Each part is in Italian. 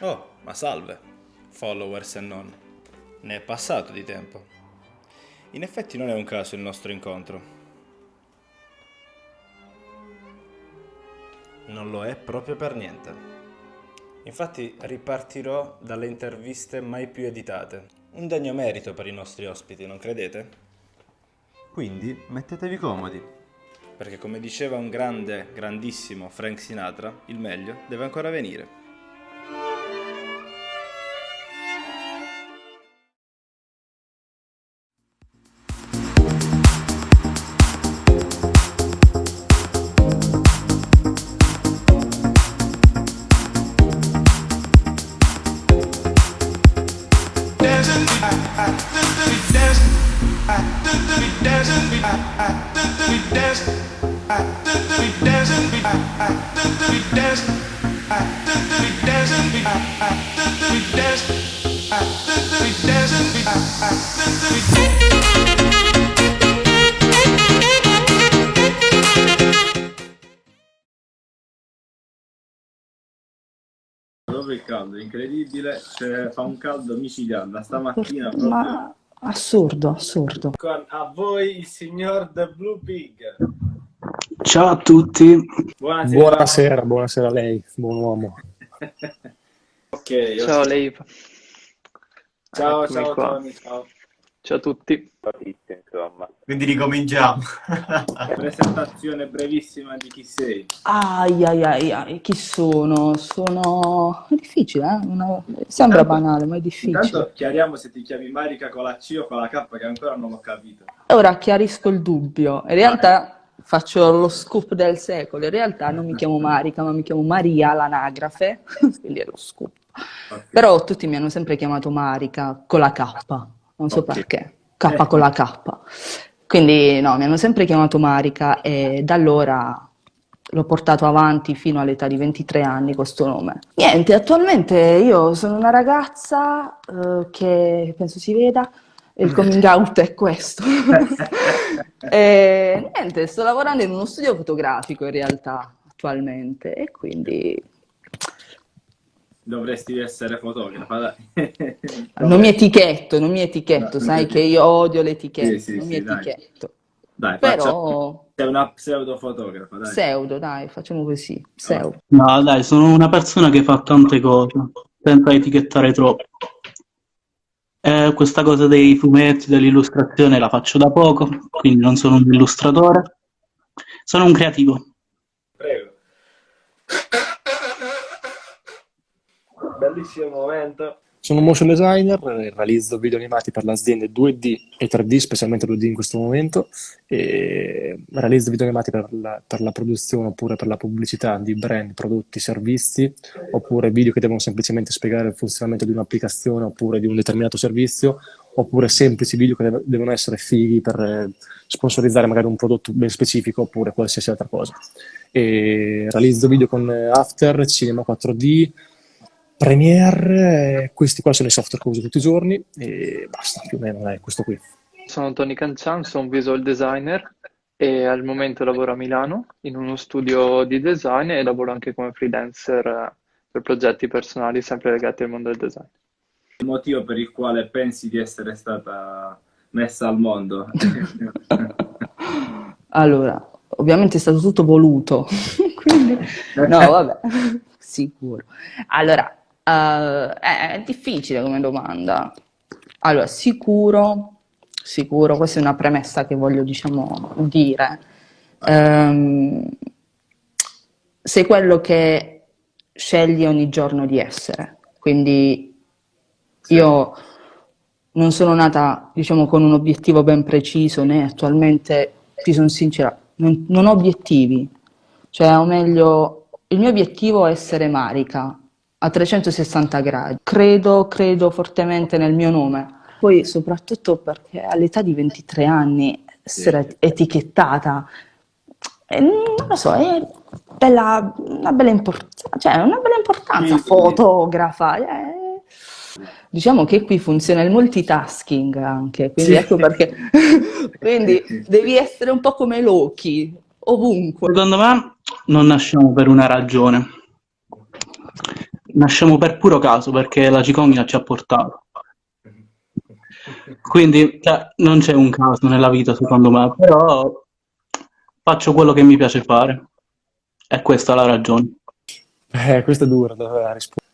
Oh, ma salve, followers e non. Ne è passato di tempo. In effetti non è un caso il nostro incontro. Non lo è proprio per niente. Infatti ripartirò dalle interviste mai più editate. Un degno merito per i nostri ospiti, non credete? Quindi mettetevi comodi. Perché come diceva un grande, grandissimo Frank Sinatra, il meglio deve ancora venire. Dove il caldo? Incredibile, cioè, fa un caldo micidiale. Stamattina proprio. Ma assurdo, assurdo. Con a voi il signor The Blue Pig. Ciao a tutti. Buonasera. Buonasera, buonasera a lei, buon uomo. Ok, io- Ciao Leif. ciao, Eccomi ciao qua. Tony, ciao. Ciao a tutti. Quindi ricominciamo. Presentazione brevissima di chi sei. Ai ai ai ai, chi sono? Sono... È difficile, eh? Una- Sembra Intanto- banale, ma è difficile. Intanto chiariamo se ti chiami Marica con la C o con la K che ancora non ho capito. Ora chiarisco il dubbio. In realtà faccio lo scoop del secolo. In realtà non mi chiamo Marica, ma mi chiamo Maria, l'anagrafe. Quindi è lo scoop. Ok. Però tutti mi hanno sempre chiamato Marica con la K. Non so Ok. perché. K con la K. Quindi no, mi hanno sempre chiamato Marica e da allora l'ho portato avanti fino all'età di 23 anni questo nome. Niente, attualmente io sono una ragazza eh, che penso si veda, il coming out è questo. E niente, sto lavorando in uno studio fotografico in realtà attualmente e quindi Dovresti essere fotografa, dai. non mi etichetto, non mi etichetto, No, sai che io odio le etichette, Sì, sì, non mi sì, dai. etichetto. Dai, Però sei una pseudo fotografa, dai. pseudo, dai, facciamo così, pseudo. No, dai, sono una persona che fa tante cose, senza etichettare troppo. Eh, questa cosa dei fumetti, dell'illustrazione la faccio da poco, quindi non sono un illustratore. Sono un creativo. Prego. Bellissimo momento. Sono motion designer, eh, realizzo video animati per le aziende 2D e 3D, specialmente 2D in questo momento, e realizzo video animati per la, per la produzione oppure per la pubblicità di brand, prodotti, servizi, oppure video che devono semplicemente spiegare il funzionamento di un'applicazione oppure di un determinato servizio, oppure semplici video che devono essere fighi per eh, sponsorizzare magari un prodotto ben specifico oppure qualsiasi altra cosa. E realizzo video con eh, After, Cinema 4D, Premiere, eh, questi qua sono i software che uso tutti i giorni e basta, più o meno è questo qui. Sono Tony Cancian, sono un visual designer e al momento lavoro a Milano in uno studio di design e lavoro anche come freelancer eh, per progetti personali sempre legati al mondo del design. Il motivo per il quale pensi di essere stata messa al mondo. Allora, ovviamente è stato tutto voluto, quindi no, vabbè, sicuro. Allora, eh, è, è difficile come domanda. Allora, sicuro, sicuro, questa è una premessa che voglio, diciamo, dire. Ehm, sei quello che scegli ogni giorno di essere, quindi io non sono nata, diciamo, con un obiettivo ben preciso, né attualmente, ti sono sincera, non, non ho obiettivi. Cioè, o meglio, il mio obiettivo è essere Marica a 360 gradi. Credo, credo fortemente nel mio nome. Poi, soprattutto perché all'età di 23 anni essere etichettata, eh, non lo so, è bella, una bella importanza, cioè una bella importanza, Sì, sì. fotografa. eh. Diciamo che qui funziona il multitasking anche, quindi Sì. ecco perché. quindi devi essere un po' come Loki, ovunque. Secondo me non nasciamo per una ragione. Nasciamo per puro caso perché la cicogna ci ha portato. Quindi cioè, non c'è un caso nella vita, secondo me, però faccio quello che mi piace fare. E questa la ragione. Eh, questa è dura da rispondere.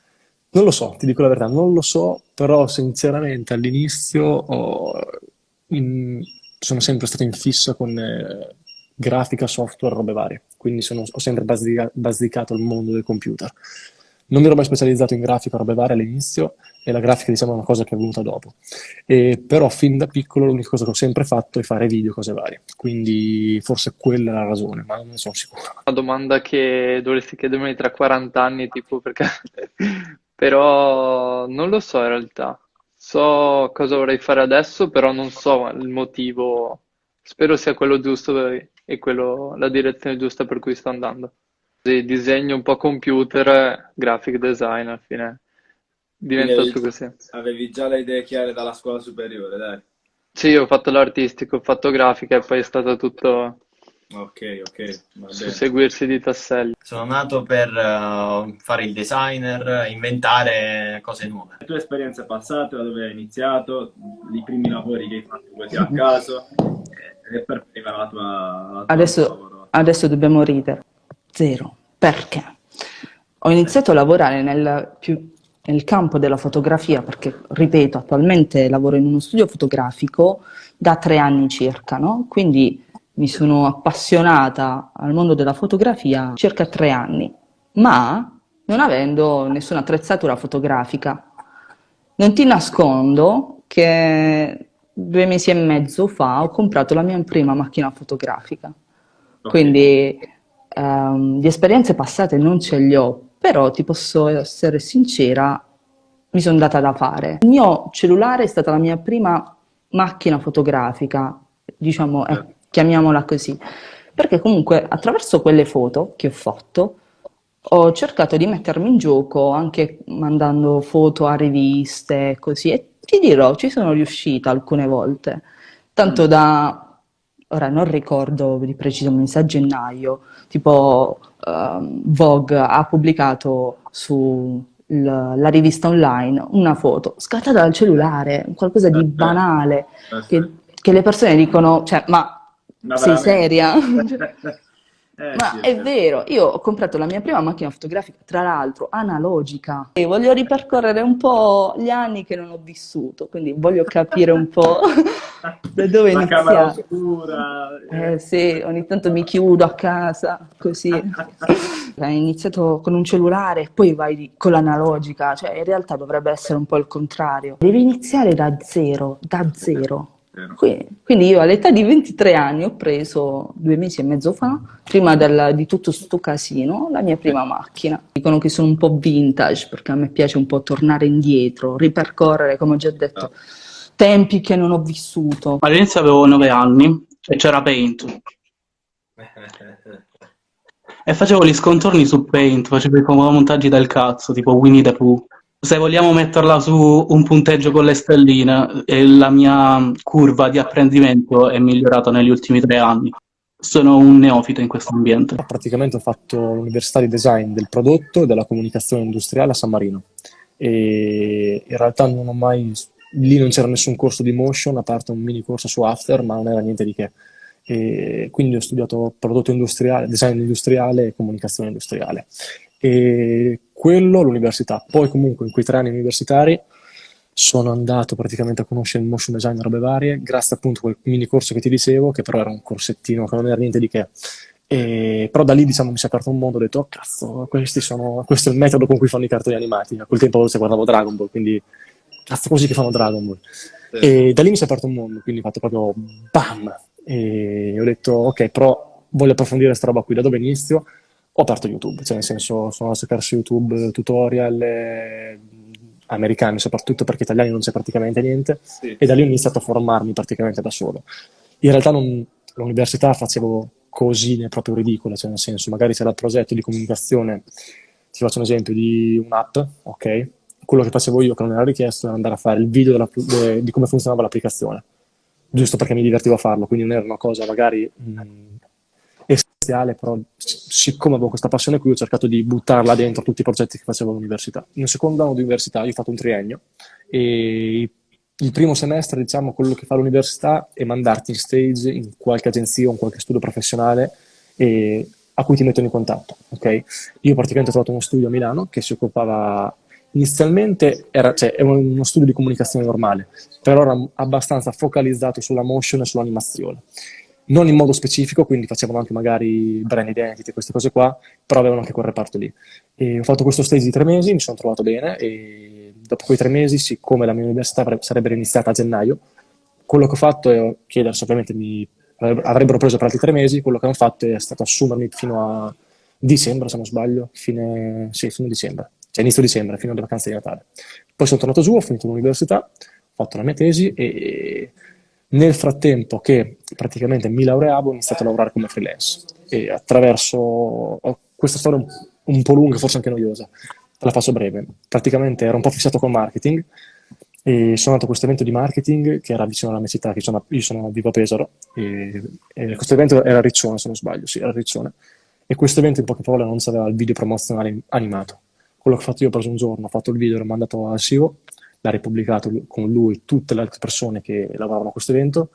Non lo so, ti dico la verità, non lo so, però sinceramente all'inizio in- sono sempre stato in fissa con eh, grafica, software, robe varie, quindi sono- ho sempre basicato il mondo del computer. Non mi ero mai specializzato in grafica, robe varie all'inizio, e la grafica diciamo è una cosa che è venuta dopo. E, però fin da piccolo l'unica cosa che ho sempre fatto è fare video, cose varie, quindi forse quella è la ragione, ma non ne sono sicuro. Una domanda che dovresti chiedermi tra 40 anni, tipo perché... Però non lo so in realtà. So cosa vorrei fare adesso, però non so il motivo. Spero sia quello giusto e quello, la direzione giusta per cui sto andando. Sì, disegno un po' computer, graphic design alla fine. Diventato avevi, così. avevi già le idee chiare dalla scuola superiore, dai. Sì, ho fatto l'artistico, ho fatto grafica e poi è stato tutto Ok, ok, va bene. susseguirsi di tasselli. Sono nato per eh, fare il designer, inventare cose nuove. Le tue esperienze passate, da dove hai iniziato, i primi lavori che hai fatto così a caso, e per prima la tua, la tua Adesso, lavoro. adesso dobbiamo ridere. Zero. Perché? Ho iniziato a lavorare nel, più- nel campo della fotografia perché, ripeto, attualmente lavoro in uno studio fotografico da tre anni circa, no? Quindi mi sono appassionata al mondo della fotografia circa tre anni, ma non avendo nessuna attrezzatura fotografica. Non ti nascondo che due mesi e mezzo fa ho comprato la mia prima macchina fotografica. Quindi ehm, di esperienze passate non ce li ho, però ti posso essere sincera, mi sono data da fare. Il mio cellulare è stata la mia prima macchina fotografica, diciamo, eh, chiamiamola così, perché comunque attraverso quelle foto che ho fatto ho cercato di mettermi in gioco anche mandando foto a riviste così. E ti dirò, ci sono riuscita alcune volte, tanto da, ora non ricordo di preciso, mi sa gennaio, tipo ehm, Vogue ha pubblicato sulla rivista online una foto scattata dal cellulare, qualcosa di banale, che, che le persone dicono, cioè, ma Ma sei seria? Eh, Ma sì, è vero, io ho comprato la mia prima macchina fotografica, tra l'altro analogica, e voglio ripercorrere un po' gli anni che non ho vissuto, quindi voglio capire un po' da dove La camera iniziare. oscura. Eh sì, ogni tanto mi chiudo a casa, così. Hai iniziato con un cellulare, poi vai con l'analogica, cioè in realtà dovrebbe essere un po' il contrario. Devi iniziare da zero, da zero. Quindi io all'età di 23 anni ho preso due mesi e mezzo fa, prima del- di tutto sto casino, la mia prima macchina. Dicono che sono un po' vintage perché a me piace un po' tornare indietro, ripercorrere, come ho già detto, tempi che non ho vissuto. All'inizio avevo 9 anni e c'era Paint e facevo gli scontorni su Paint, facevo i montaggi del cazzo, tipo Winnie the Pooh. Se vogliamo metterla su un punteggio con le stelline, eh, la mia curva di apprendimento è migliorata negli ultimi tre anni. Sono un neofita in questo ambiente. Praticamente ho fatto l'università di design del prodotto e della comunicazione industriale a San Marino e in realtà non ho mai, lì non c'era nessun corso di motion a parte un mini corso su After, ma non era niente di che. E quindi ho studiato prodotto industriale, design industriale e comunicazione industriale. E quello all'università. Poi comunque in quei tre anni universitari sono andato praticamente a conoscere il motion design e robe varie, grazie appunto a quel mini corso che ti dicevo, che però era un corsettino che non era niente di che. E, però da lì diciamo mi si è aperto un mondo, ho detto, oh cazzo, questi sono, questo è il metodo con cui fanno i cartoni animati. A quel tempo se guardavo Dragon Ball, quindi cazzo così che fanno Dragon Ball. E da lì mi si è aperto un mondo, quindi ho fatto proprio bam! E ho detto, ok, però voglio approfondire questa roba qui, da dove inizio? Ho aperto YouTube, cioè nel senso sono a cercare su YouTube tutorial eh, americani soprattutto perché italiani non c'è praticamente niente Sì. e da lì ho iniziato a formarmi praticamente da solo. In realtà non- all'università facevo cosine proprio ridicole, cioè nel senso magari c'era il progetto di comunicazione, ti faccio un esempio di un'app, ok? Quello che facevo io che non era richiesto era andare a fare il video della- de- di come funzionava l'applicazione, giusto perché mi divertivo a farlo, quindi non era una cosa magari mh, essenziale, però siccome avevo questa passione qui ho cercato di buttarla dentro tutti i progetti che facevo all'università. Un secondo anno di università io ho fatto un triennio e il primo semestre, diciamo, quello che fa l'università è mandarti in stage in qualche agenzia o in qualche studio professionale e a cui ti mettono in contatto, ok? Io praticamente ho trovato uno studio a Milano che si occupava inizialmente era, cioè, uno studio di comunicazione normale, però era abbastanza focalizzato sulla motion e sull'animazione. Non in modo specifico, quindi facevano anche magari brand identity, queste cose qua, però avevano anche quel reparto lì. E ho fatto questo stage di tre mesi, mi sono trovato bene e dopo quei tre mesi, siccome la mia università sarebbe iniziata a gennaio, quello che ho fatto è chiedersi, ovviamente mi avrebbero preso per altri tre mesi, quello che hanno fatto è stato assumermi fino a dicembre, se non sbaglio, fine, sì, fine dicembre cioè inizio dicembre, fino alle vacanze di Natale. Poi sono tornato giù, ho finito l'università, ho fatto la mia tesi e nel frattempo che praticamente mi laureavo ho iniziato a lavorare come freelance. E attraverso questa storia un, un po' lunga, forse anche noiosa, la faccio breve. Praticamente ero un po' fissato col marketing e sono andato a questo evento di marketing che era vicino alla mia città, che sono, io sono vivo a Pesaro, e, e questo evento era Riccione se non sbaglio, sì, era Riccione, e questo evento in poche parole non aveva il video promozionale animato. Quello che ho fatto io ho preso un giorno, ho fatto il video, l'ho mandato al CEO, l'ha ripubblicato con lui tutte le altre persone che lavoravano a questo evento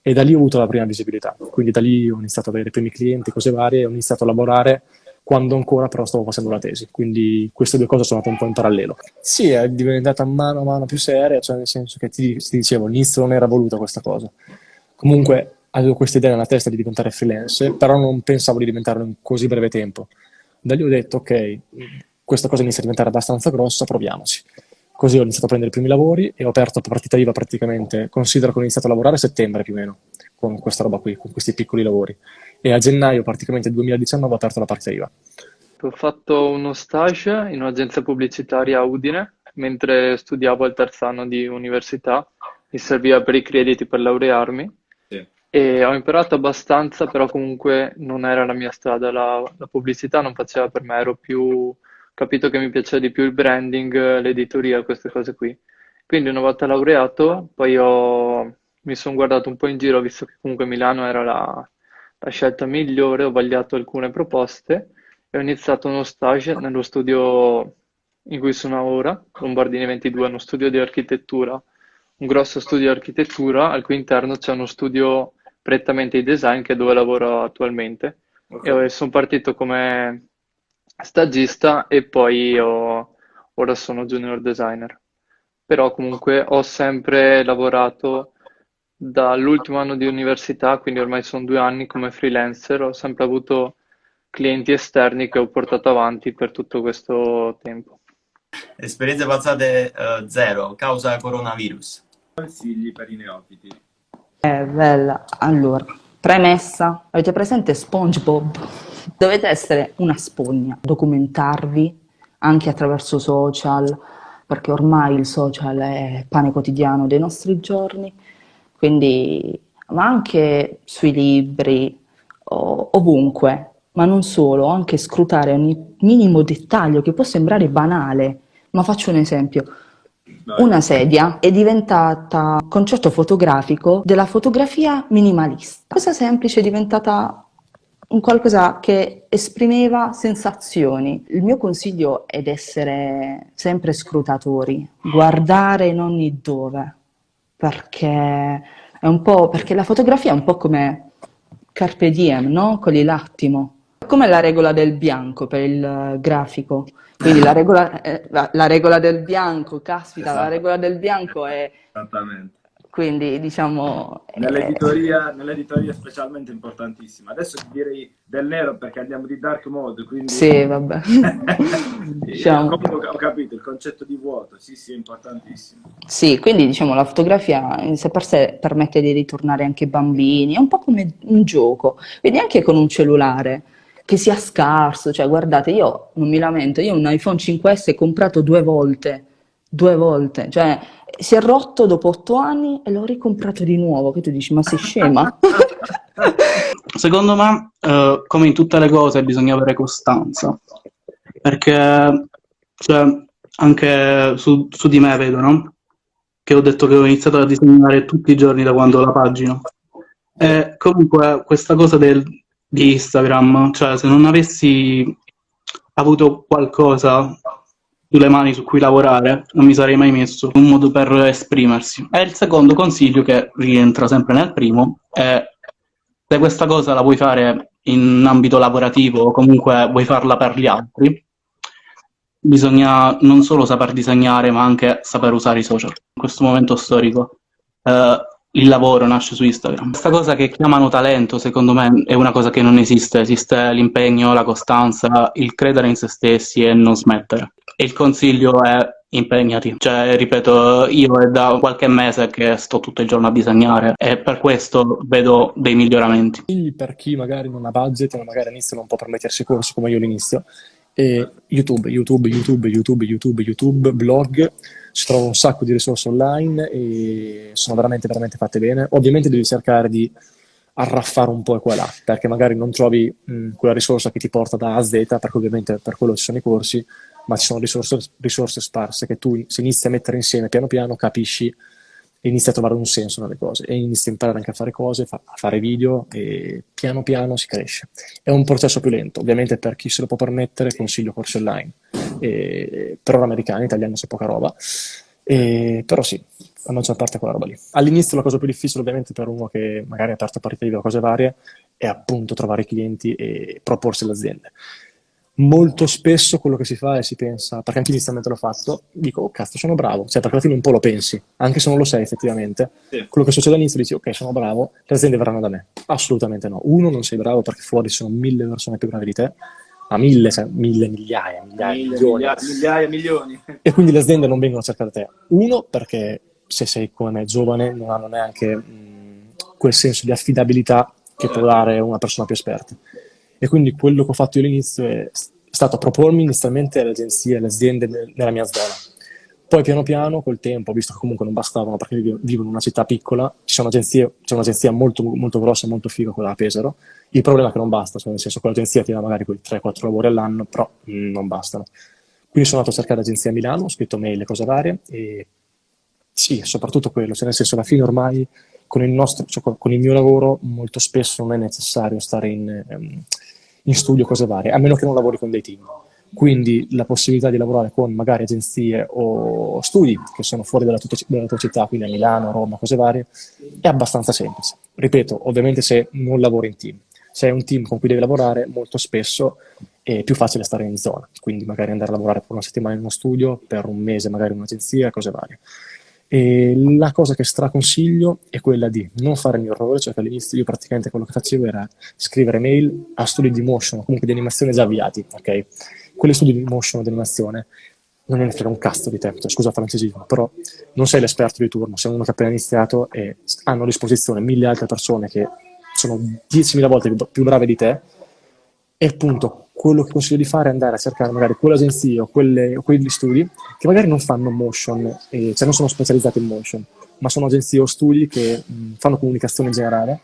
e da lì ho avuto la prima visibilità. Quindi da lì ho iniziato ad avere i primi clienti, cose varie, ho iniziato a lavorare quando ancora però stavo facendo la tesi, quindi queste due cose sono andate un po' in parallelo. Sì, è diventata mano a mano più seria, cioè nel senso che ti, ti dicevo, all'inizio non era voluta questa cosa. Comunque avevo questa idea nella testa di diventare freelance, però non pensavo di diventarlo in così breve tempo. Da lì ho detto, ok, questa cosa inizia a diventare abbastanza grossa, proviamoci. Così ho iniziato a prendere i primi lavori e ho aperto partita IVA praticamente, considero che ho iniziato a lavorare a settembre più o meno, con questa roba qui, con questi piccoli lavori. E a gennaio praticamente 2019 ho aperto la partita IVA. Ho fatto uno stage in un'agenzia pubblicitaria a Udine, mentre studiavo al terzo anno di università, mi serviva per i crediti per laurearmi e ho imparato abbastanza, però comunque non era la mia strada, la, la pubblicità non faceva per me, ero più capito che mi piaceva di più il branding, l'editoria, queste cose qui. Quindi una volta laureato, poi ho, mi sono guardato un po' in giro, visto che comunque Milano era la, la scelta migliore, ho vagliato alcune proposte e ho iniziato uno stage nello studio in cui sono ora, Lombardini 22, uno studio di architettura, un grosso studio di architettura al cui interno c'è uno studio prettamente di design che è dove lavoro attualmente. Okay. E sono partito come stagista e poi ho, ora sono junior designer. Però comunque ho sempre lavorato dall'ultimo anno di università, quindi ormai sono due anni come freelancer, ho sempre avuto clienti esterni che ho portato avanti per tutto questo tempo. Esperienze passate uh, zero, causa coronavirus. Consigli per i neofiti. È bella. Allora, premessa, avete presente SpongeBob? Dovete essere una spugna, documentarvi anche attraverso social, perché ormai il social è pane quotidiano dei nostri giorni, quindi, ma anche sui libri, ovunque, ma non solo, anche scrutare ogni minimo dettaglio che può sembrare banale, ma faccio un esempio. Una sedia è diventata concetto fotografico della fotografia minimalista. Cosa semplice è diventata un qualcosa che esprimeva sensazioni. Il mio consiglio è di essere sempre scrutatori, guardare in ogni dove, perché, è un po', perché la fotografia è un po' come carpe diem, no? Cogli l'attimo. Come la regola del bianco per il grafico. Quindi la regola, eh, la, la regola del bianco, caspita, esatto. la regola del bianco è... Esattamente quindi diciamo... Nell'editoria, eh... nell'editoria è specialmente importantissima. Adesso direi del nero perché andiamo di dark mode, quindi... Sì, vabbè. diciamo... Ho capito, il concetto di vuoto, sì, sì, è importantissimo. Sì, quindi diciamo la fotografia in sé per sé permette di ritornare anche ai bambini, è un po' come un gioco, quindi anche con un cellulare che sia scarso, cioè guardate, io non mi lamento, io un iPhone 5S comprato due volte, due volte, cioè si è rotto dopo otto anni e l'ho ricomprato di nuovo, che tu dici, ma sei scema? Secondo me, eh, come in tutte le cose, bisogna avere costanza, perché cioè, anche su, su, di me vedo, no? Che ho detto che ho iniziato a disegnare tutti i giorni da quando la pagina. E comunque questa cosa del di Instagram, cioè se non avessi avuto qualcosa sulle mani su cui lavorare, non mi sarei mai messo un modo per esprimersi. E il secondo consiglio, che rientra sempre nel primo, è se questa cosa la vuoi fare in ambito lavorativo o comunque vuoi farla per gli altri, bisogna non solo saper disegnare, ma anche saper usare i social. In questo momento storico eh, il lavoro nasce su Instagram. Questa cosa che chiamano talento, secondo me, è una cosa che non esiste. Esiste l'impegno, la costanza, il credere in se stessi e non smettere. Il consiglio è impegnati. Cioè, ripeto, io è da qualche mese che sto tutto il giorno a disegnare e per questo vedo dei miglioramenti. Per chi magari non ha budget o magari all'inizio non può permettersi corsi come io all'inizio, YouTube, YouTube, YouTube, YouTube, YouTube, YouTube, blog, si trova un sacco di risorse online e sono veramente, veramente fatte bene. Ovviamente devi cercare di arraffare un po' qua e là, perché magari non trovi mh, quella risorsa che ti porta da A a Z, perché ovviamente per quello ci sono i corsi, ma ci sono risorse, risorse sparse che tu se inizi a mettere insieme piano piano capisci inizi a trovare un senso nelle cose e inizi a imparare anche a fare cose, fa- a fare video e piano piano si cresce. È un processo più lento, ovviamente per chi se lo può permettere consiglio corsi online, e, per ora americani, italiani c'è poca roba, e, però sì, la maggior parte è quella roba lì. All'inizio la cosa più difficile ovviamente per uno che magari ha aperto partite o cose varie è appunto trovare i clienti e proporsi alle aziende molto spesso quello che si fa è si pensa, perché anche inizialmente l'ho fatto, dico, oh cazzo, sono bravo, cioè perché alla fine un po' lo pensi, anche se non lo sei effettivamente. Sì. Quello che succede all'inizio dici, ok, sono bravo, le aziende verranno da me. Assolutamente no. Uno, non sei bravo perché fuori ci sono mille persone più brave di te, ma mille, cioè, mille, migliaia, migliaia, mille, milioni. Migliaia, migliaia, milioni. E quindi le aziende non vengono a cercare te. Uno, perché se sei come me giovane non hanno neanche mh, quel senso di affidabilità che può dare una persona più esperta. E quindi quello che ho fatto io all'inizio è stato propormi inizialmente alle agenzie, alle aziende nella mia zona. Poi piano piano, col tempo, visto che comunque non bastavano perché vivo in una città piccola, c'è un'agenzia molto, molto grossa, molto figa, quella a Pesaro. Il problema è che non basta, cioè nel senso che l'agenzia ti dà magari quei 3-4 lavori all'anno, però mh, non bastano. Quindi sono andato a cercare agenzie a Milano, ho scritto mail e cose varie e sì, soprattutto quello, cioè nel senso alla fine ormai con il, nostro, cioè con il mio lavoro molto spesso non è necessario stare in... Um, in studio, cose varie, a meno che non lavori con dei team. Quindi la possibilità di lavorare con magari agenzie o studi che sono fuori dalla tua, dalla tua città, quindi a Milano, Roma, cose varie, è abbastanza semplice. Ripeto, ovviamente se non lavori in team. Se hai un team con cui devi lavorare, molto spesso è più facile stare in zona, quindi magari andare a lavorare per una settimana in uno studio, per un mese magari in un'agenzia, cose varie. E la cosa che straconsiglio è quella di non fare il mio errore, cioè che all'inizio io praticamente quello che facevo era scrivere mail a studi di motion, comunque di animazione già avviati, ok? Quelli studi di motion di animazione non ne frega un cazzo di te, cioè, scusa francesismo, però non sei l'esperto di turno, sei uno che ha appena iniziato e hanno a disposizione mille altre persone che sono 10.000 volte più brave di te e appunto quello che consiglio di fare è andare a cercare magari quelle agenzie o, quelle, o quegli studi che magari non fanno motion, eh, cioè non sono specializzati in motion, ma sono agenzie o studi che mh, fanno comunicazione in generale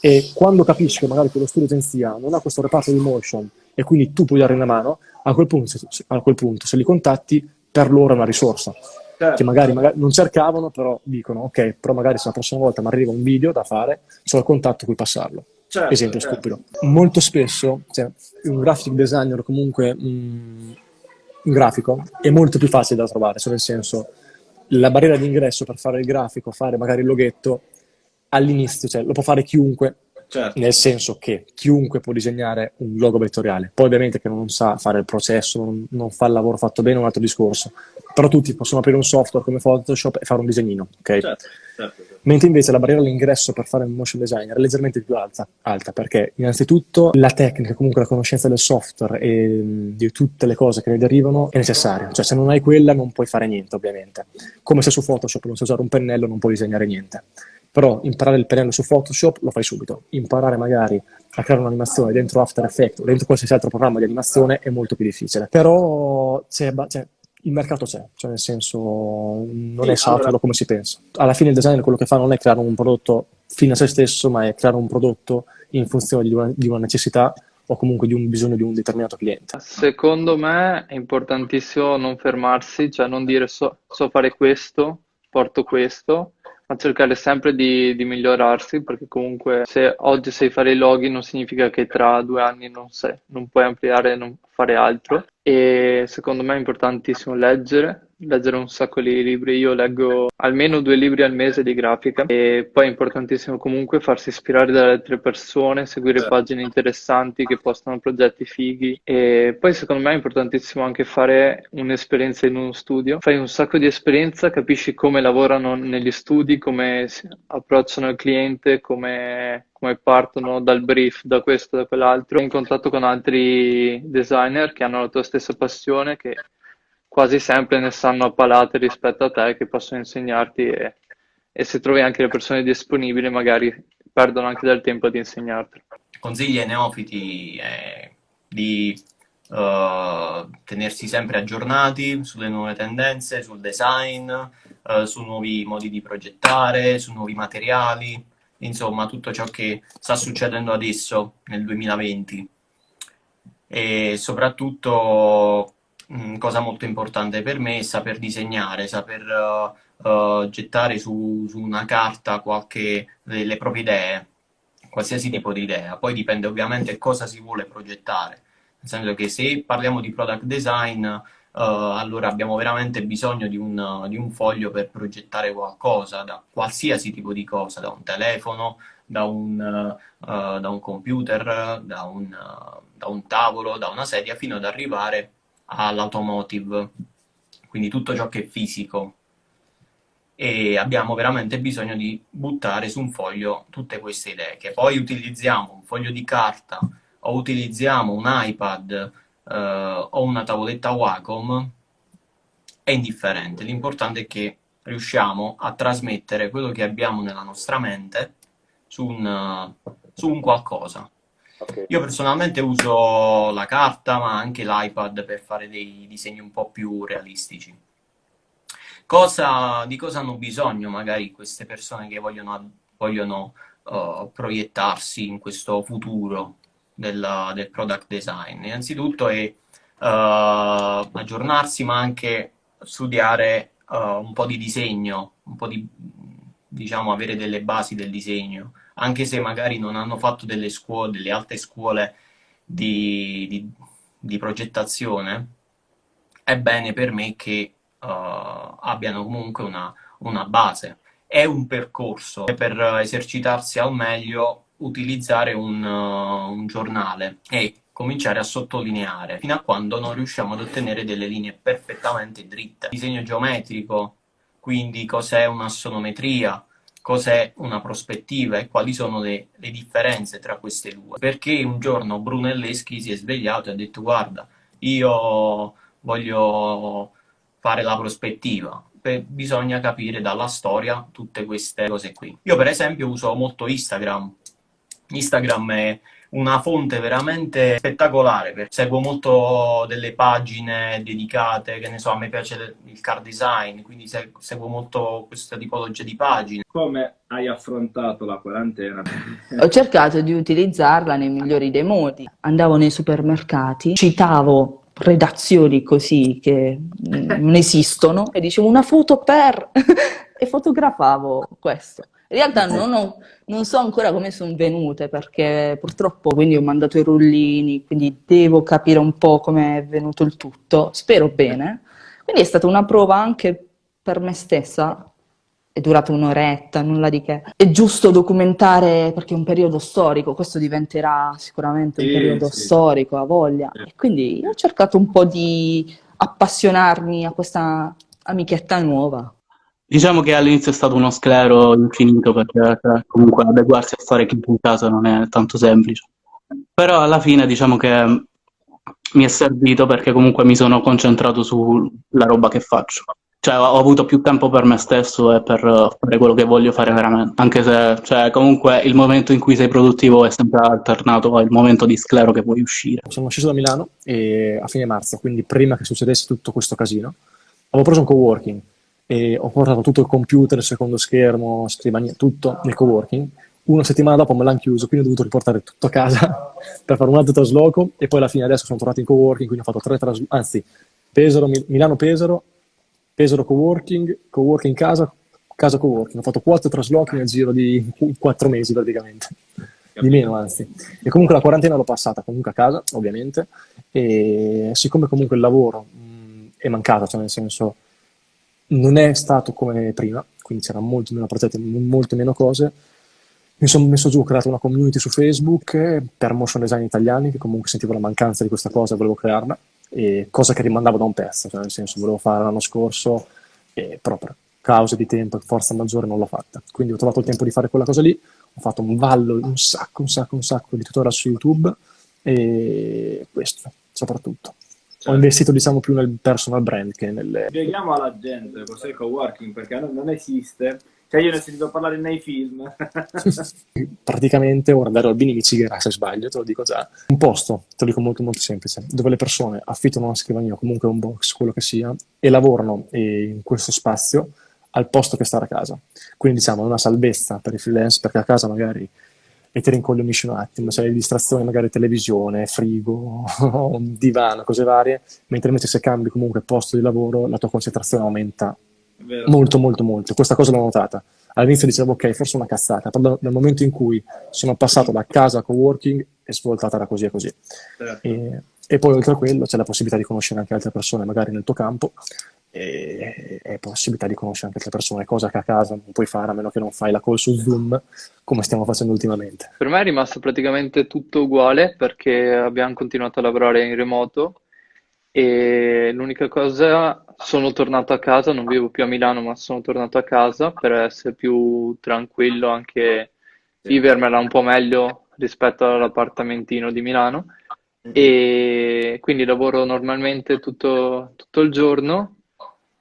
e quando capisci che magari quello studio agenzia non ha questo reparto di motion e quindi tu puoi dare una mano, a quel punto, se, a quel punto, se li contatti, per loro è una risorsa. Certo. Che magari, magari, non cercavano, però dicono, ok, però magari se la prossima volta mi arriva un video da fare, c'ho il contatto cui passarlo. Certo, esempio certo. stupido. Molto spesso, cioè, un graphic designer o comunque un, un, grafico è molto più facile da trovare, cioè nel senso la barriera di ingresso per fare il grafico, fare magari il loghetto, all'inizio, cioè lo può fare chiunque, certo. nel senso che chiunque può disegnare un logo vettoriale. Poi ovviamente che non sa fare il processo, non, non fa il lavoro fatto bene è un altro discorso. Però tutti possono aprire un software come Photoshop e fare un disegnino, ok? Certo, certo, certo. Mentre invece la barriera all'ingresso per fare un motion designer è leggermente più alta, alta, perché innanzitutto la tecnica, comunque la conoscenza del software e di tutte le cose che ne derivano è necessaria. Cioè se non hai quella non puoi fare niente, ovviamente. Come se su Photoshop non sai usare un pennello non puoi disegnare niente. Però imparare il pennello su Photoshop lo fai subito. Imparare magari a creare un'animazione dentro After Effects o dentro qualsiasi altro programma di animazione è molto più difficile. Però c'è, c'è il mercato c'è, cioè nel senso non sì, è saturo allora... come si pensa. Alla fine il designer quello che fa non è creare un prodotto fine a se stesso, ma è creare un prodotto in funzione di una, di una necessità o comunque di un bisogno di un determinato cliente. Secondo me è importantissimo non fermarsi, cioè non dire so, so fare questo, porto questo, ma cercare sempre di, di migliorarsi, perché comunque se oggi sai fare i login non significa che tra due anni non, sai, non puoi ampliare e non fare altro. E secondo me è importantissimo leggere, leggere un sacco di libri. Io leggo almeno due libri al mese di grafica e poi è importantissimo comunque farsi ispirare dalle altre persone, seguire Certo. pagine interessanti che postano progetti fighi e poi secondo me è importantissimo anche fare un'esperienza in uno studio. Fai un sacco di esperienza, capisci come lavorano negli studi, come si approcciano il cliente, come come partono dal brief, da questo, da quell'altro, in contatto con altri designer che hanno la tua stessa passione, che quasi sempre ne sanno a palate rispetto a te, che possono insegnarti e, e se trovi anche le persone disponibili, magari perdono anche del tempo di insegnarti. Consigli ai neofiti eh, di eh, tenersi sempre aggiornati sulle nuove tendenze, sul design, eh, su nuovi modi di progettare, su nuovi materiali, insomma tutto ciò che sta succedendo adesso nel 2020 e soprattutto mh, cosa molto importante per me è saper disegnare, saper uh, uh, gettare su, su, una carta qualche delle proprie idee, qualsiasi tipo di idea. Poi dipende ovviamente cosa si vuole progettare, nel senso che se parliamo di product design, uh, allora abbiamo veramente bisogno di un, di un foglio per progettare qualcosa, da qualsiasi tipo di cosa, da un telefono, da un, da un computer, da un da un tavolo, da una sedia, fino ad arrivare all'automotive, quindi tutto ciò che è fisico. E abbiamo veramente bisogno di buttare su un foglio tutte queste idee, che poi utilizziamo un foglio di carta o utilizziamo un iPad eh, o una tavoletta Wacom, è indifferente. L'importante è che riusciamo a trasmettere quello che abbiamo nella nostra mente su un, su un qualcosa. Ok. Io personalmente uso la carta, ma anche l'iPad per fare dei disegni un po' più realistici. Cosa, di cosa hanno bisogno magari queste persone che vogliono, vogliono uh, proiettarsi in questo futuro del, del product design? Innanzitutto è uh, aggiornarsi, ma anche studiare uh, un po' di disegno, un po' di, diciamo, avere delle basi del disegno anche se magari non hanno fatto delle scuole, delle alte scuole di, di, di progettazione, è bene per me che uh, abbiano comunque una, una, base. È un percorso per esercitarsi al meglio utilizzare un, uh, un giornale e cominciare a sottolineare fino a quando non riusciamo ad ottenere delle linee perfettamente dritte. Disegno geometrico, quindi cos'è un'assonometria, cos'è una prospettiva e quali sono le, le, differenze tra queste due. Perché un giorno Brunelleschi si è svegliato e ha detto guarda, io voglio fare la prospettiva. Beh, bisogna capire dalla storia tutte queste cose qui. Io per esempio uso molto Instagram. Instagram è una fonte veramente spettacolare, perché seguo molto delle pagine dedicate, che ne so, a me piace il car design, quindi seguo molto questa tipologia di pagine. Come hai affrontato la quarantena? Ho cercato di utilizzarla nei migliori dei modi. Andavo nei supermercati, citavo redazioni così che non esistono e dicevo una foto per e fotografavo questo. In realtà non, ho, non, so ancora come sono venute perché purtroppo quindi ho mandato i rullini, quindi devo capire un po' come è venuto il tutto, spero bene. Quindi è stata una prova anche per me stessa, è durata un'oretta, nulla di che. È giusto documentare perché è un periodo storico, questo diventerà sicuramente un Sì, periodo sì. storico, ha voglia. E quindi ho cercato un po' di appassionarmi a questa amichetta nuova. Diciamo che all'inizio è stato uno sclero infinito perché cioè, comunque adeguarsi a fare chiuso in casa non è tanto semplice. Però alla fine diciamo che mi è servito perché comunque mi sono concentrato sulla roba che faccio. Cioè ho avuto più tempo per me stesso e per fare quello che voglio fare veramente. Anche se cioè, comunque il momento in cui sei produttivo è sempre alternato al momento di sclero che vuoi uscire. Sono sceso da Milano a fine marzo, quindi prima che succedesse tutto questo casino, avevo preso un coworking e ho portato tutto il computer, il secondo schermo, scrivania, tutto nel coworking. Una settimana dopo me l'hanno chiuso, quindi ho dovuto riportare tutto a casa per fare un altro trasloco. E poi alla fine adesso sono tornato in coworking, quindi ho fatto tre traslochi, anzi, Pesaro, Milano-Pesaro, Pesaro coworking, coworking casa, casa coworking, ho fatto quattro traslochi nel giro di quattro mesi praticamente, di meno anzi. E comunque la quarantena l'ho passata comunque a casa, ovviamente, e siccome comunque il lavoro mh, è mancato, cioè nel senso non è stato come prima, quindi c'erano molto meno progetti, molte meno cose, mi sono messo giù, ho creato una community su Facebook per motion design italiani, che comunque sentivo la mancanza di questa cosa e volevo crearla, e cosa che rimandavo da un pezzo, cioè nel senso volevo fare l'anno scorso, e proprio causa di tempo e forza maggiore non l'ho fatta. Quindi ho trovato il tempo di fare quella cosa lì, ho fatto un vallo, un sacco, un sacco, un sacco di tutorial su YouTube e questo soprattutto. Certo. Ho investito diciamo più nel personal brand che nelle... Spieghiamo alla gente cos'è il coworking perché non esiste cioè io ne ho sentito parlare nei film. Praticamente, ora Dario Albini mi cigherà se sbaglio, te lo dico già. Un posto, te lo dico molto molto semplice, dove le persone affittano una scrivania, comunque un box, quello che sia, e lavorano in questo spazio al posto che stare a casa. Quindi diciamo è una salvezza per i freelance perché a casa magari e ti rincoglionisci un attimo, c'è le distrazioni magari televisione, frigo, divano, cose varie, mentre invece se cambi comunque posto di lavoro la tua concentrazione aumenta. Molto, molto, molto. Questa cosa l'ho notata. All'inizio dicevo, ok, forse una cazzata, però dal momento in cui sono passato da casa a coworking è svoltata da così e così. Certo. E, e, poi oltre a quello c'è la possibilità di conoscere anche altre persone, magari nel tuo campo, e, e possibilità di conoscere anche altre persone, cosa che a casa non puoi fare a meno che non fai la call su Zoom come stiamo facendo ultimamente. Per me è rimasto praticamente tutto uguale perché abbiamo continuato a lavorare in remoto e l'unica cosa, sono tornato a casa, non vivo più a Milano, ma sono tornato a casa per essere più tranquillo, anche vivermela un po' meglio rispetto all'appartamentino di Milano. E quindi lavoro normalmente tutto, tutto il giorno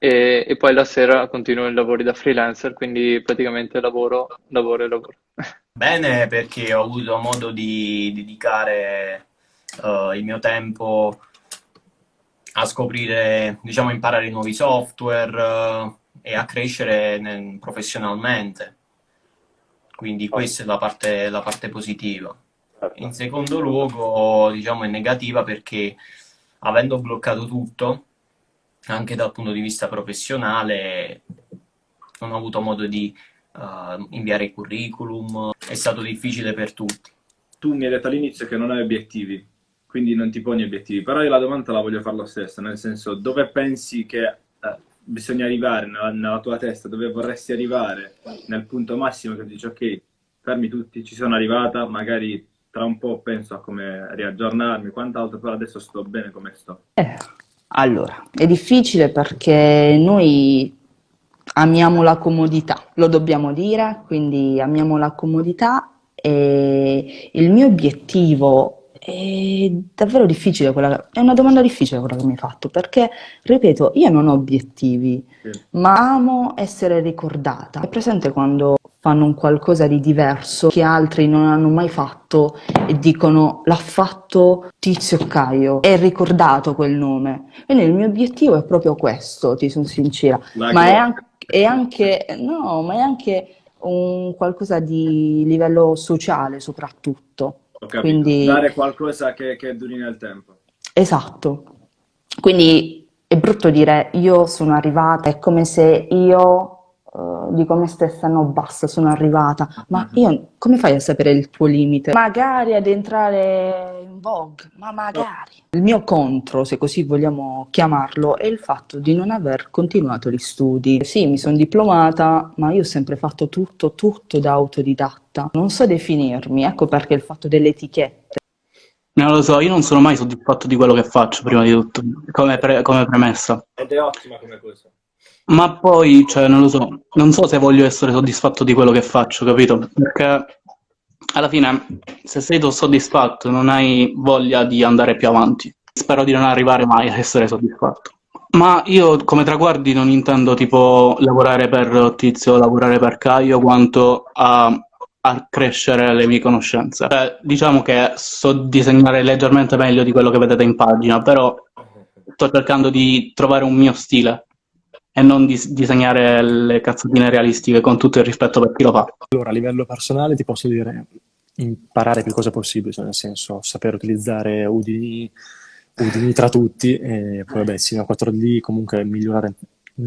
e, e, poi la sera continuo i lavori da freelancer, quindi praticamente lavoro, lavoro e lavoro. Bene, perché ho avuto modo di dedicare uh, il mio tempo a scoprire, diciamo, imparare nuovi software uh, e a crescere nel, professionalmente. Quindi questa è la parte, la parte positiva. Certo. In secondo luogo, diciamo, è negativa perché avendo bloccato tutto, anche dal punto di vista professionale, non ho avuto modo di uh, inviare i curriculum, è stato difficile per tutti. Tu mi hai detto all'inizio che non hai obiettivi quindi non ti poni obiettivi. Però io la domanda la voglio fare lo stesso, nel senso dove pensi che eh, bisogna arrivare nella, nella, tua testa, dove vorresti arrivare nel punto massimo che dici ok, fermi tutti, ci sono arrivata, magari tra un po' penso a come riaggiornarmi, quant'altro, però adesso sto bene come sto. Eh, allora, è difficile perché noi amiamo la comodità, lo dobbiamo dire, quindi amiamo la comodità e il mio obiettivo è davvero difficile quella, è una domanda difficile quella che mi hai fatto, perché, ripeto, io non ho obiettivi, sì. ma amo essere ricordata. È presente quando fanno un qualcosa di diverso che altri non hanno mai fatto e dicono l'ha fatto Tizio Caio, è ricordato quel nome. Quindi il mio obiettivo è proprio questo, ti sono sincera, ma, ma è, anche, è anche, no, ma è anche un qualcosa di livello sociale soprattutto. Ho capito. Quindi... Dare qualcosa che, che duri nel tempo. Esatto. Quindi è brutto dire io sono arrivata, è come se io Uh, dico a me stessa no basta sono arrivata ma mhm. io come fai a sapere il tuo limite magari ad entrare in Vogue ma magari il mio contro se così vogliamo chiamarlo è il fatto di non aver continuato gli studi sì mi sono diplomata ma io ho sempre fatto tutto tutto da autodidatta non so definirmi ecco perché il fatto delle etichette non lo so, io non sono mai soddisfatto di quello che faccio, prima di tutto, come, pre come premessa. Ed è ottima come cosa. Ma poi, cioè, non lo so, non so se voglio essere soddisfatto di quello che faccio, capito? Perché alla fine, se sei soddisfatto, non hai voglia di andare più avanti. Spero di non arrivare mai a essere soddisfatto. Ma io come traguardi non intendo tipo lavorare per Tizio, lavorare per Caio, quanto a, a crescere le mie conoscenze. Cioè, diciamo che so disegnare leggermente meglio di quello che vedete in pagina, però sto cercando di trovare un mio stile e non dis disegnare le cazzatine realistiche con tutto il rispetto per chi lo fa. Allora, a livello personale ti posso dire imparare più cose possibili, cioè nel senso saper utilizzare Udini, Udini tra tutti e poi vabbè, Cinema 4D, comunque migliorare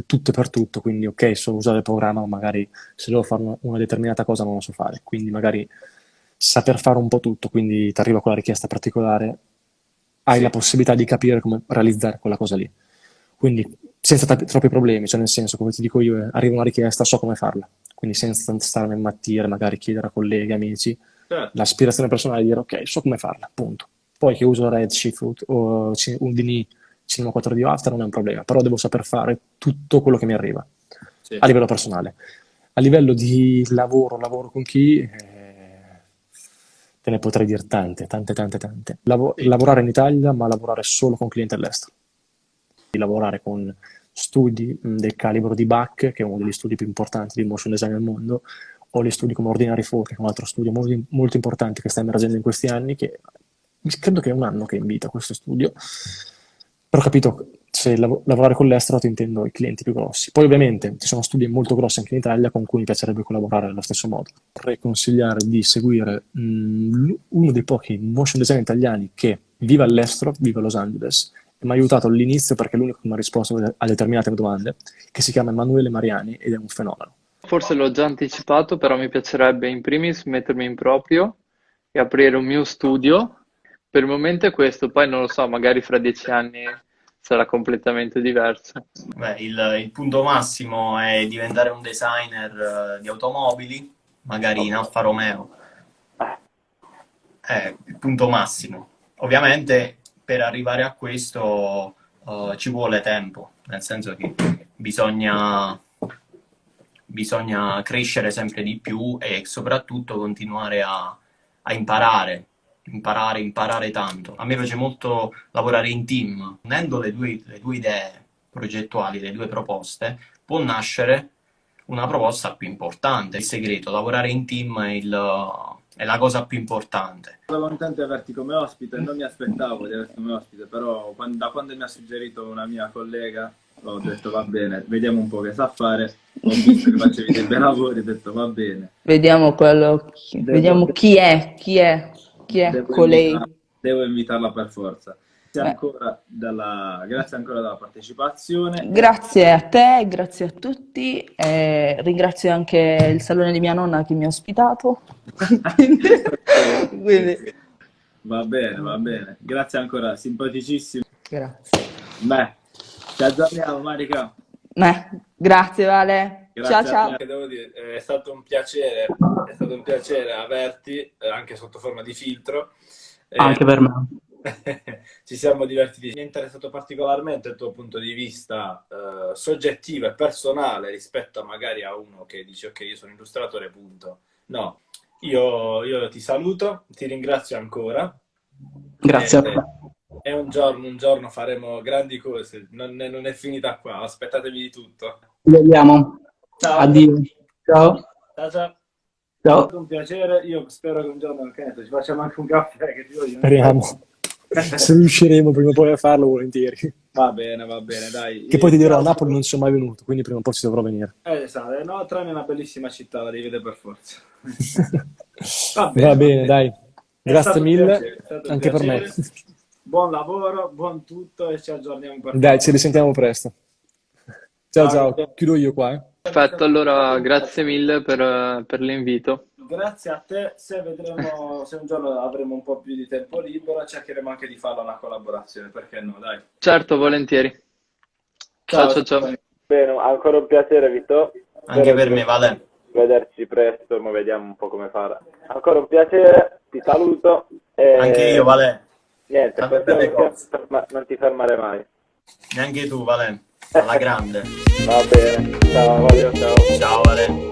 tutto e per tutto, quindi ok, so usare il programma, ma magari se devo fare una, determinata cosa non lo so fare, quindi magari saper fare un po' tutto, quindi ti arriva quella richiesta particolare, hai Sì. la possibilità di capire come realizzare quella cosa lì. Quindi senza troppi problemi, cioè nel senso, come ti dico io, eh, arriva una richiesta, so come farla, quindi senza stare a mattire, magari chiedere a colleghi, amici, Certo. l'aspirazione personale è dire ok, so come farla, punto. Poi che uso Redshift o Houdini, Cinema 4D o After non è un problema, però devo saper fare tutto quello che mi arriva Sì. a livello personale. A livello di lavoro, lavoro con chi, eh, te ne potrei dire tante, tante, tante, tante. Lavo- Sì. Lavorare in Italia, ma lavorare solo con clienti all'estero. Di lavorare con studi del calibro di Bach, che è uno degli studi più importanti di motion design al mondo, o gli studi come Ordinary 4, che è un altro studio molto, molto importante che sta emergendo in questi anni, che credo che è un anno che invita questo studio. Però ho capito, se lav- lavorare con l'estero ti intendo i clienti più grossi. Poi ovviamente ci sono studi molto grossi anche in Italia con cui mi piacerebbe collaborare allo stesso modo. Vorrei consigliare di seguire mh, uno dei pochi motion design italiani che vive all'estero, vive a Los Angeles, e mi ha aiutato all'inizio perché è l'unico che mi ha risposto a determinate domande, che si chiama Emanuele Mariani ed è un fenomeno. Forse l'ho già anticipato, però mi piacerebbe in primis mettermi in proprio e aprire un mio studio. Per il momento è questo, poi non lo so, magari fra dieci anni sarà completamente diverso. Beh, il, il punto massimo è diventare un designer eh, di automobili, magari in Alfa Romeo. È il punto massimo. Ovviamente per arrivare a questo eh, ci vuole tempo, nel senso che bisogna, bisogna crescere sempre di più e soprattutto continuare a, a imparare, imparare, imparare tanto. A me piace molto lavorare in team, unendo le due, le due idee progettuali, le due proposte, può nascere una proposta più importante. Il segreto, lavorare in team è, il- è la cosa più importante. Sono contento di averti come ospite, non mi aspettavo di averti come ospite, però quan- da quando mi ha suggerito una mia collega ho detto va bene, vediamo un po' che sa fare, ho visto che facevi dei bei lavori, ho detto va bene. Vediamo quello, chi- Devo- vediamo chi è, chi è, chi è Devo, colei. devo invitarla per forza. Grazie Beh. ancora, della, grazie ancora della partecipazione. Grazie a te, grazie a tutti, e ringrazio anche il salone di mia nonna che mi ha ospitato. Quindi, Va bene, va bene. Grazie ancora, simpaticissimo. grazie. Beh, ci aggiorniamo, Marica. Beh, grazie Vale. Grazie Ciao a ciao. dire, è stato un piacere, è stato un piacere averti, eh, anche sotto forma di filtro. Eh, Anche per me. ci siamo divertiti. Mi è interessato particolarmente il tuo punto di vista eh, soggettivo e personale rispetto a magari a uno che dice ok, io sono illustratore, punto. No, io, io ti saluto, ti ringrazio ancora. Grazie a E- te. E un giorno, un giorno faremo grandi cose, non è, non è finita qua, aspettatevi di tutto. Ci vediamo. Ciao. Addio. Ciao. Ciao, ciao. È Ciao. stato un piacere, io spero che un giorno so, ci facciamo anche un caffè, che ti voglio. Speriamo. Se riusciremo prima o poi a farlo, volentieri. Va bene, va bene, dai. Che poi ti dirò, a. Napoli non sono mai venuto, quindi prima o poi ci dovrò venire. Eh, esatto, eh, no, Trani è una bellissima città, la devi vedere per forza. Va bene, dai. È Grazie stato un mille, piacere, anche per me. Buon lavoro, buon tutto e ci aggiorniamo per Dai, ci risentiamo presto. Ciao, Ciao. ciao. Chiudo io qua, eh. Perfetto, allora grazie mille per, per l'invito. Grazie a te, se vedremo, se un giorno avremo un po' più di tempo libero, cercheremo anche di farla una collaborazione, perché no, dai. Certo, volentieri. Ciao, ciao, ciao. Bene, ancora un piacere Vito. Anche Spero per me, Vale. Vederci presto, ma vediamo un po' come fare. Ancora un piacere, ti saluto. E... Anche io, Vale. Niente, ferma- non ti fermare mai. Neanche tu, Vale. Alla grande. Va bene, ciao, voglio, ciao. Ciao, Vale.